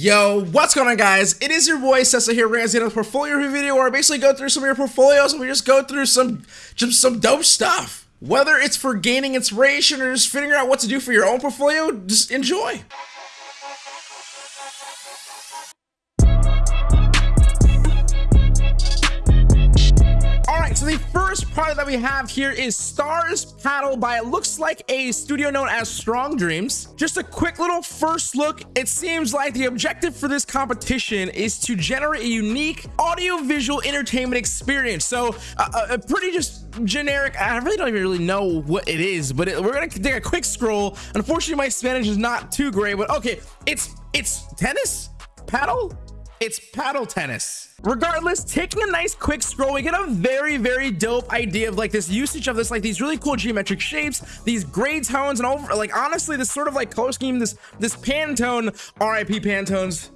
Yo, what's going on guys? It is your boy Cecil here bringing us another portfolio review video where I basically go through some of your portfolios and we just go through some just some dope stuff. Whether it's for gaining inspiration or just figuring out what to do for your own portfolio, just enjoy. First product that we have here is Stars Paddle by it looks like a studio known as Strong Dreams. Just a quick little first look. It seems like the objective for this competition is to generate a unique audio-visual entertainment experience. So uh, a pretty just generic. I really don't even really know what it is, but it, we're gonna take a quick scroll. Unfortunately, my Spanish is not too great, but okay, it's it's tennis paddle it's paddle tennis. Regardless, taking a nice quick scroll, we get a very, very dope idea of like this usage of this, like these really cool geometric shapes, these gray tones, and all like honestly, this sort of like color scheme, this this Pantone, RIP Pantones.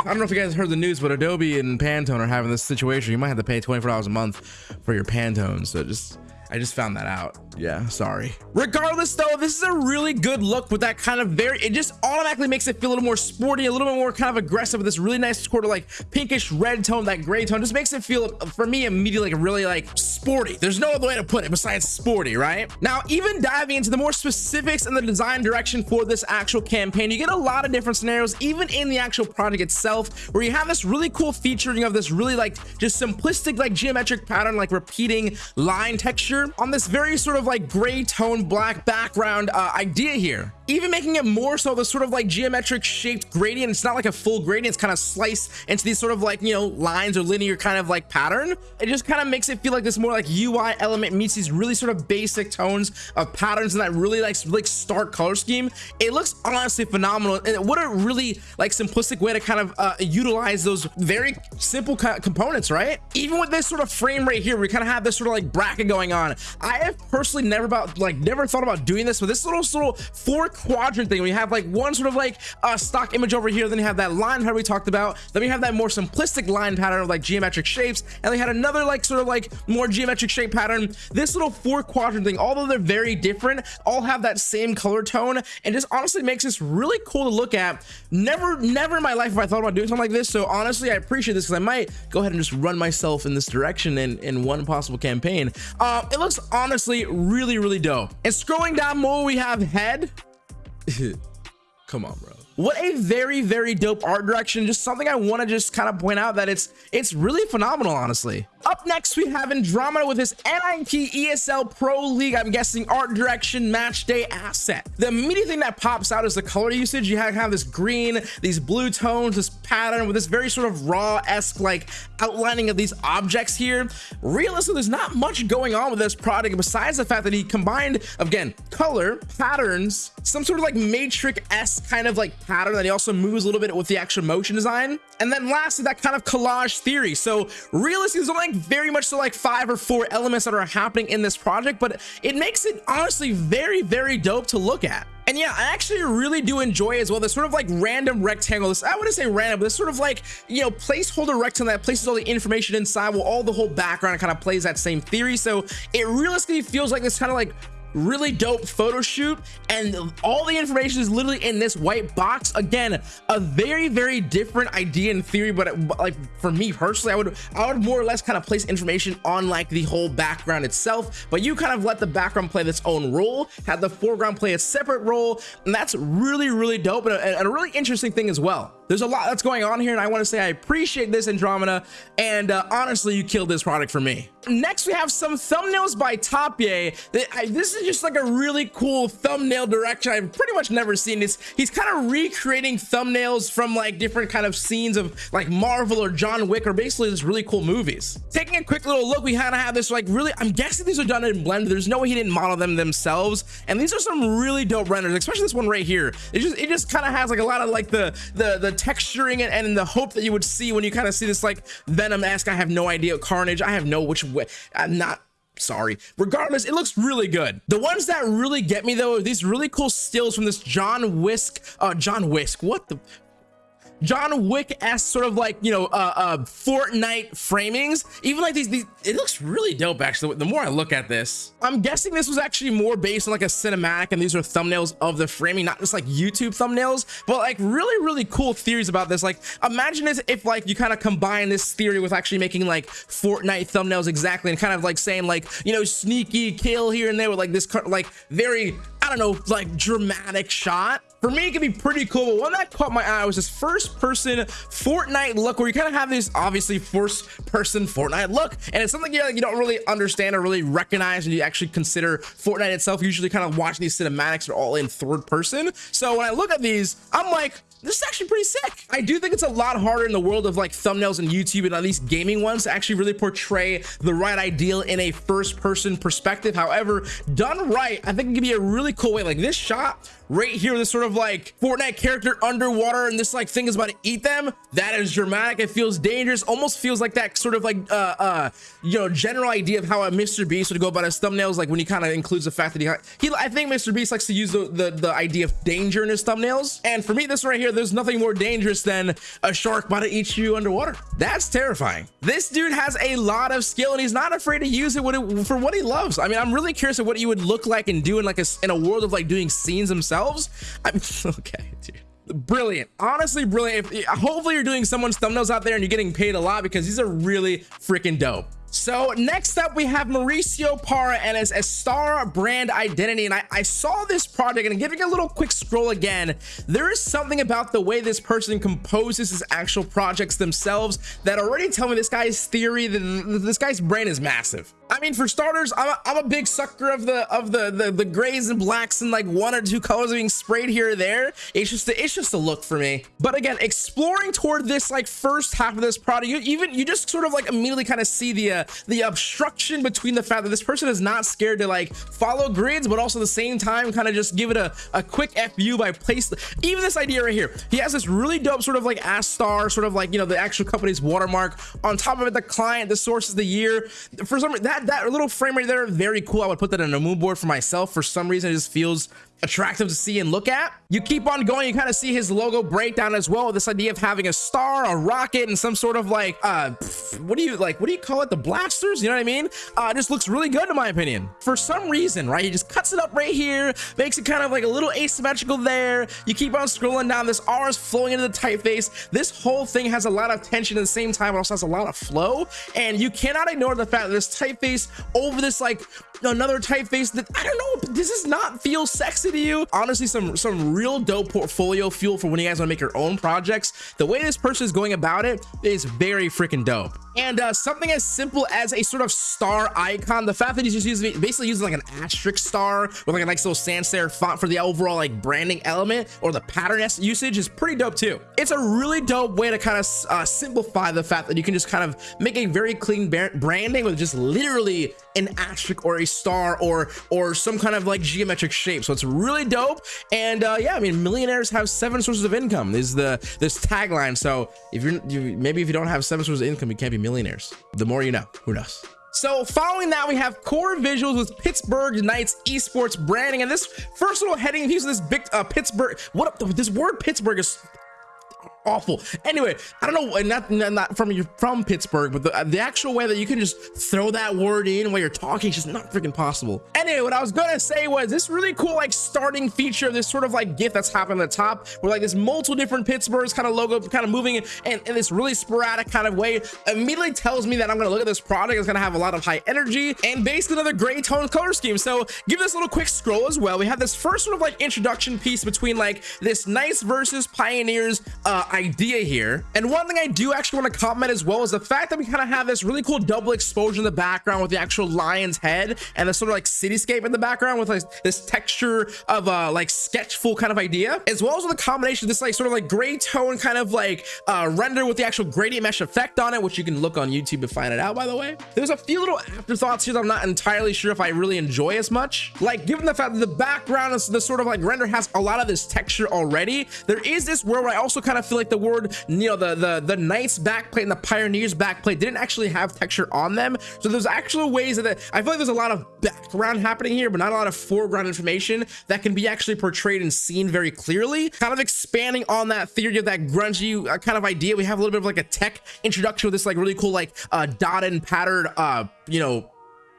I don't know if you guys heard the news, but Adobe and Pantone are having this situation. You might have to pay $24 a month for your Pantone. So just I just found that out. Yeah, sorry. Regardless though, this is a really good look with that kind of very, it just automatically makes it feel a little more sporty, a little bit more kind of aggressive with this really nice sort of like pinkish red tone, that gray tone, just makes it feel, for me, immediately like really like sporty. There's no other way to put it besides sporty, right? Now, even diving into the more specifics and the design direction for this actual campaign, you get a lot of different scenarios, even in the actual project itself, where you have this really cool featuring of this really like just simplistic like geometric pattern, like repeating line texture texture on this very sort of like gray tone black background uh, idea here even making it more so the sort of like geometric shaped gradient. It's not like a full gradient. It's kind of sliced into these sort of like you know lines or linear kind of like pattern. It just kind of makes it feel like this more like ui element meets these really sort of basic tones of patterns and that really like like stark color scheme. It looks honestly phenomenal and what a really like simplistic way to kind of uh, utilize those very simple components right? Even with this sort of frame right here we kind of have this sort of like bracket going on. I have personally never about like never thought about doing this but this little little four quadrant thing. We have like one sort of like uh stock image over here. Then you have that line pattern we talked about. Then we have that more simplistic line pattern of like geometric shapes. And they had another like sort of like more geometric shape pattern. This little four quadrant thing although they're very different all have that same color tone. And just honestly makes this really cool to look at. Never never in my life have i thought about doing something like this. So honestly i appreciate this because i might go ahead and just run myself in this direction in in one possible campaign. Uh, it looks honestly really really dope. And scrolling down more we have head come on bro. What a very very dope art direction. Just something i want to just kind of point out that it's it's really phenomenal honestly up next, we have Andromeda with his NIP ESL Pro League, I'm guessing art direction match day asset. The immediate thing that pops out is the color usage. You have, have this green, these blue tones, this pattern with this very sort of raw-esque like outlining of these objects here. Realistically, there's not much going on with this product besides the fact that he combined, again, color, patterns, some sort of like matrix-esque kind of like pattern that he also moves a little bit with the actual motion design. And then lastly, that kind of collage theory. So realistically, there's only like very much so like five or four elements that are happening in this project but it makes it honestly very very dope to look at and yeah, I actually really do enjoy as well this sort of like random rectangle. This I wouldn't say random, but this sort of like you know placeholder rectangle that places all the information inside while all the whole background kind of plays that same theory. So it realistically feels like this kind of like really dope photo shoot and all the information is literally in this white box. Again a very very different idea in theory but like for me personally i would i would more or less kind of place information on like the whole background itself but you kind of let the background play its own role have the foreground play a separate role and that's really really dope and a, and a really interesting thing as well there's a lot that's going on here and i want to say i appreciate this andromeda and uh, honestly you killed this product for me next we have some thumbnails by Tapie. This is just like a really cool thumbnail direction I've pretty much never seen this. He's kind of recreating thumbnails from like different kind of scenes of like Marvel or John Wick or basically just really cool movies. Taking a quick little look, we kind of have this like really, I'm guessing these are done in Blender. There's no way he didn't model them themselves. And these are some really dope renders, especially this one right here. It just, it just kind of has like a lot of like the, the, the texturing and, and the hope that you would see when you kind of see this like Venom-esque, I have no idea, Carnage, I have no which way, I'm not sorry. Regardless it looks really good. The ones that really get me though are these really cool stills from this john whisk uh john whisk what the John Wick-esque sort of like, you know, uh, uh, Fortnite framings. Even like these, these, it looks really dope actually. The more I look at this, I'm guessing this was actually more based on like a cinematic and these are thumbnails of the framing, not just like YouTube thumbnails, but like really, really cool theories about this. Like imagine if like you kind of combine this theory with actually making like Fortnite thumbnails exactly and kind of like saying like, you know, sneaky kill here and there with like this like very I don't know, like dramatic shot. For me, it can be pretty cool, but one that caught my eye was this first person Fortnite look where you kind of have this obviously first person Fortnite look. And it's something you, know, you don't really understand or really recognize when you actually consider Fortnite itself. Usually kind of watching these cinematics are all in third person. So when I look at these, I'm like, this is actually pretty sick. I do think it's a lot harder in the world of like thumbnails and YouTube and at least gaming ones to actually really portray the right ideal in a first person perspective. However, done right, I think it can be a really cool way. Like this shot right here, this sort of like Fortnite character underwater and this like thing is about to eat them. That is dramatic. It feels dangerous. Almost feels like that sort of like, uh, uh, you know, general idea of how a Mr. Beast would go about his thumbnails. Like when he kind of includes the fact that he, he, I think Mr. Beast likes to use the, the, the idea of danger in his thumbnails. And for me, this right here, there's nothing more dangerous than a shark about to eat you underwater. That's terrifying. This dude has a lot of skill and he's not afraid to use it, for what he loves. I mean, I'm really curious of what he would look like and do in like a, in a world of like doing scenes themselves. I'm okay, dude. Brilliant. Honestly brilliant. Hopefully you're doing someone's thumbnails out there and you're getting paid a lot because these are really freaking dope so next up, we have Mauricio Parra and his Star brand identity. And I, I saw this project and giving a little quick scroll again, there is something about the way this person composes his actual projects themselves that already tell me this guy's theory, that this guy's brain is massive. I mean, for starters, I'm a, I'm a big sucker of the of the, the the grays and blacks and like one or two colors being sprayed here or there. It's just a, it's just a look for me. But again, exploring toward this like first half of this product, you even you just sort of like immediately kind of see the uh, the obstruction between the fact that this person is not scared to like follow grids, but also at the same time kind of just give it a a quick fu by place. Even this idea right here, he has this really dope sort of like Astar, sort of like you know the actual company's watermark on top of it, the client, the source of the year. For some that that little frame right there very cool i would put that in a mood board for myself for some reason it just feels attractive to see and look at. You keep on going, you kind of see his logo breakdown as well. This idea of having a star, a rocket, and some sort of like, uh, what do you like? What do you call it? The blasters? You know what I mean? Uh, just looks really good in my opinion. For some reason, right? He just cuts it up right here, makes it kind of like a little asymmetrical there. You keep on scrolling down. This R is flowing into the typeface. This whole thing has a lot of tension at the same time. It also has a lot of flow, and you cannot ignore the fact that this typeface over this like another typeface that I don't know. This does not feel sexy to you. Honestly some some real dope portfolio fuel for when you guys want to make your own projects. The way this person is going about it is very freaking dope. And uh, something as simple as a sort of star icon the fact that he's just using basically using like an asterisk star with like a nice little sans serif font for the overall like branding element or the pattern usage is pretty dope too. It's a really dope way to kind of uh, simplify the fact that you can just kind of make a very clean branding with just literally an asterisk or a star or or some kind of like geometric shape. So it's really dope and uh yeah i mean millionaires have seven sources of income is the this tagline so if you're you, maybe if you don't have seven sources of income you can't be millionaires the more you know who knows so following that, we have core visuals with Pittsburgh Knights esports branding. And this first little heading, piece of this big uh, Pittsburgh. What up? this word Pittsburgh is awful. Anyway, I don't know, not not from you from Pittsburgh, but the, the actual way that you can just throw that word in while you're talking is just not freaking possible. Anyway, what I was gonna say was this really cool like starting feature of this sort of like GIF that's happening at the top, where like this multiple different Pittsburghs kind of logo kind of moving in, in, in this really sporadic kind of way immediately tells me that I'm gonna look at this product. It's gonna have a lot of high energy and basically another gray tone color scheme. So give this a little quick scroll as well. We have this first sort of like introduction piece between like this nice versus pioneers uh, idea here. And one thing I do actually want to comment as well is the fact that we kind of have this really cool double exposure in the background with the actual lion's head and the sort of like cityscape in the background with like this texture of a like sketchful kind of idea, as well as with the combination of this like sort of like gray tone kind of like uh, render with the actual gradient mesh effect on it, which you can look on YouTube to find it out, by the way. There's a few little afterthoughts here that I'm not entirely sure if I really enjoy as much. Like given the fact that the background is the sort of like render has a lot of this texture already, there is this world where I also kind of feel like like the word, you know, the the the Knights backplate and the Pioneers backplate didn't actually have texture on them. So there's actual ways that I feel like there's a lot of background happening here, but not a lot of foreground information that can be actually portrayed and seen very clearly. Kind of expanding on that theory of that grungy uh, kind of idea. We have a little bit of like a tech introduction with this like really cool like uh, dotted and patterned, uh, you know,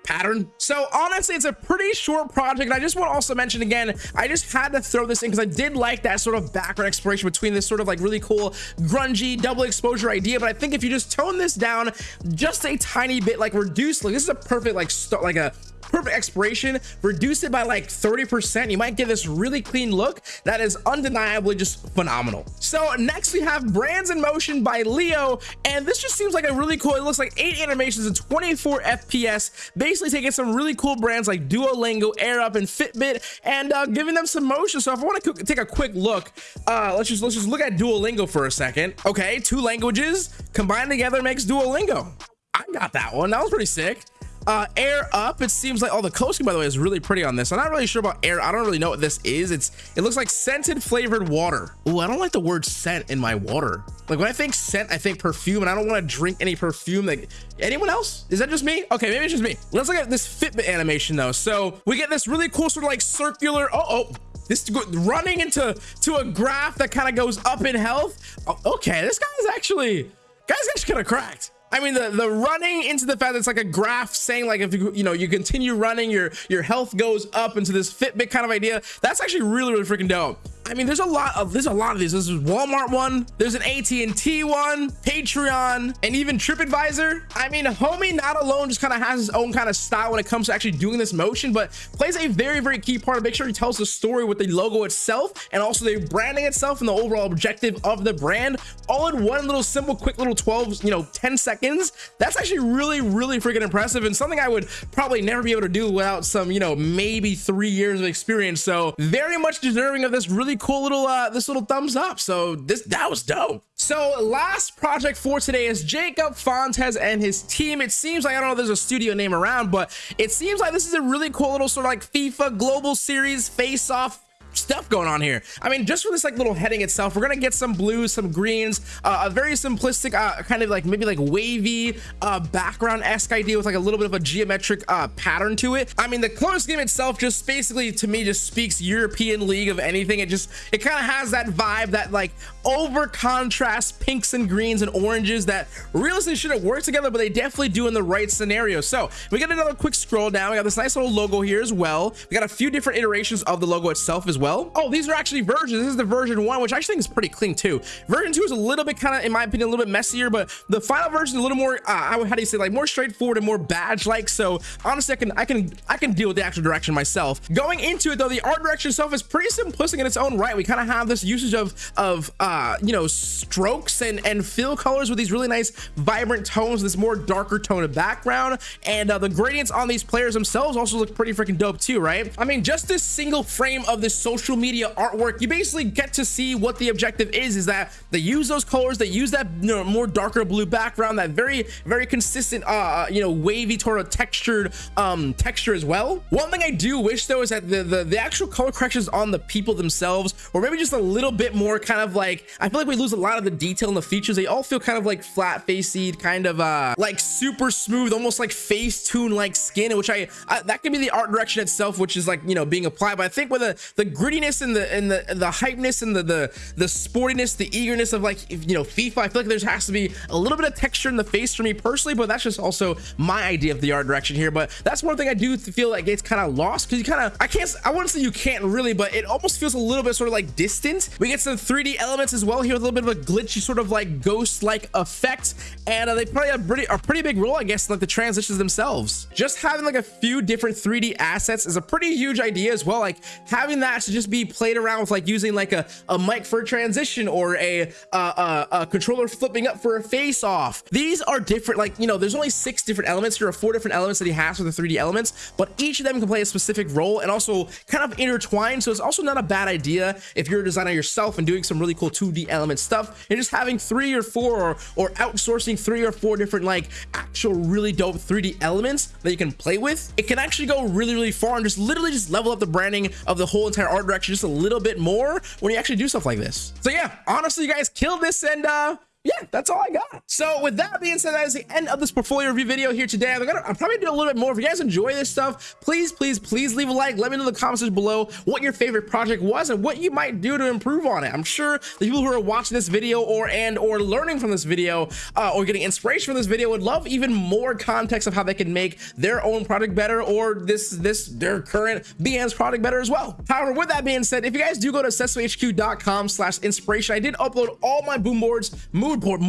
pattern. So honestly, it's a pretty short project. And I just want to also mention again, I just had to throw this in because I did like that sort of background exploration between this sort of like really cool grungy double exposure idea. But I think if you just tone this down just a tiny bit, like reduce, like this is a perfect like start, like a perfect expiration reduce it by like 30 percent. You might get this really clean look that is undeniably just phenomenal. So next we have brands in motion by leo and this just seems like a really cool it looks like eight animations and 24 fps basically taking some really cool brands like duolingo air up and fitbit and uh, giving them some motion. So if i want to take a quick look uh let's just let's just look at duolingo for a second. Okay two languages combined together makes duolingo. I got that one. That was pretty sick uh air up it seems like oh the coasting by the way is really pretty on this. I'm not really sure about air i don't really know what this is. It's it looks like scented flavored water. Oh i don't like the word scent in my water. Like when i think scent i think perfume and i don't want to drink any perfume like anyone else? Is that just me? Okay maybe it's just me. Let's look at this fitbit animation though. So we get this really cool sort of like circular oh oh this running into to a graph that kind of goes up in health. Oh, okay this guy's actually guy's actually kind of cracked I mean, the, the running into the fact that it's like a graph saying like if you, you know, you continue running, your, your health goes up into this Fitbit kind of idea. That's actually really, really freaking dope. I mean, there's a lot of there's a lot of these. This is Walmart one. There's an AT&T one, Patreon, and even TripAdvisor. I mean, homie not alone just kind of has his own kind of style when it comes to actually doing this motion, but plays a very, very key part. Of make sure he tells the story with the logo itself and also the branding itself and the overall objective of the brand all in one little simple, quick little 12, you know, 10 seconds. That's actually really, really freaking impressive and something I would probably never be able to do without some, you know, maybe three years of experience. So very much deserving of this really cool little uh this little thumbs up. So this that was dope. So last project for today is jacob fontes and his team. It seems like i don't know if there's a studio name around but it seems like this is a really cool little sort of like fifa global series face off stuff going on here. I mean, just for this like little heading itself, we're gonna get some blues, some greens, uh, a very simplistic, uh, kind of like maybe like wavy uh, background-esque idea with like a little bit of a geometric uh, pattern to it. I mean, the color scheme itself just basically to me just speaks European League of anything. It just it kind of has that vibe, that like over contrast pinks and greens and oranges that realistically shouldn't work together, but they definitely do in the right scenario. So we got another quick scroll down. We got this nice little logo here as well. We got a few different iterations of the logo itself as well well. Oh, these are actually versions. This is the version one, which I actually think is pretty clean too. Version two is a little bit kind of, in my opinion, a little bit messier, but the final version is a little more, uh, how do you say, like more straightforward and more badge-like. So honestly, I can, I can, I can deal with the actual direction myself. Going into it though, the art direction itself is pretty simplistic in its own right. We kind of have this usage of, of, uh, you know, strokes and and fill colors with these really nice vibrant tones, this more darker tone of background, and uh, the gradients on these players themselves also look pretty freaking dope too, right? I mean, just this single frame of this social social media artwork you basically get to see what the objective is is that they use those colors they use that you know, more darker blue background that very very consistent uh, uh you know wavy sort of textured um texture as well. One thing i do wish though is that the, the the actual color corrections on the people themselves or maybe just a little bit more kind of like i feel like we lose a lot of the detail in the features. They all feel kind of like flat faced kind of uh like super smooth almost like Facetune like skin which I, I that could be the art direction itself which is like you know being applied. But i think with the the grittiness and the and the the hypeness and the the the sportiness the eagerness of like you know FIFA I feel like there has to be a little bit of texture in the face for me personally but that's just also my idea of the art direction here. But that's one thing I do feel like it's kind of lost because you kind of I can't I wouldn't say you can't really but it almost feels a little bit sort of like distant. We get some 3d elements as well here with a little bit of a glitchy sort of like ghost like effect and uh, they play a pretty a pretty big role I guess like the transitions themselves. Just having like a few different 3d assets is a pretty huge idea as well like having that to just be played around with like using like a, a mic for a transition or a, a, a controller flipping up for a face off. These are different, like, you know, there's only six different elements. There are four different elements that he has for the 3D elements, but each of them can play a specific role and also kind of intertwined. So it's also not a bad idea if you're a designer yourself and doing some really cool 2D element stuff and just having three or four or, or outsourcing three or four different like actual really dope 3D elements that you can play with. It can actually go really, really far and just literally just level up the branding of the whole entire art direction just a little bit more when you actually do stuff like this. So yeah, honestly, you guys killed this and uh, yeah, that's all I got. So with that being said, that is the end of this portfolio review video here today. I'm gonna, I'm probably do a little bit more. If you guys enjoy this stuff, please, please, please leave a like. Let me know in the comments below what your favorite project was and what you might do to improve on it. I'm sure the people who are watching this video or and or learning from this video uh, or getting inspiration from this video would love even more context of how they can make their own product better or this this their current Behance product better as well. However, with that being said, if you guys do go to sesamohq.com slash inspiration, I did upload all my boom boards, mood board,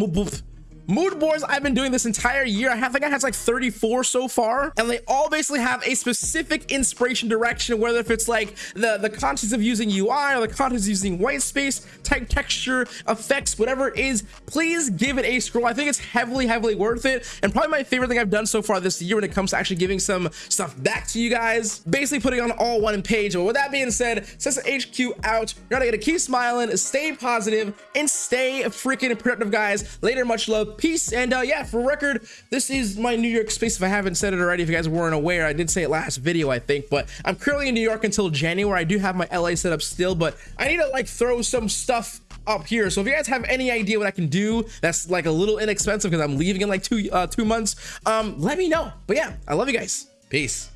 mood, boards i've been doing this entire year. I think i have like 34 so far. And they all basically have a specific inspiration direction whether if it's like the the context of using ui or the contents using white space type texture effects whatever it is please give it a scroll. I think it's heavily heavily worth it. And probably my favorite thing i've done so far this year when it comes to actually giving some stuff back to you guys basically putting on all one page. But with that being said Sesa HQ out you're gonna keep smiling stay positive and stay freaking productive guys. Later much love peace. And uh yeah for record this is my new york space if i haven't said it already if you guys weren't aware i did say it last video i think but i'm currently in new york until january. I do have my la set up still but i need to like throw some stuff up here. So if you guys have any idea what i can do that's like a little inexpensive because i'm leaving in like two uh two months um let me know. But yeah i love you guys. Peace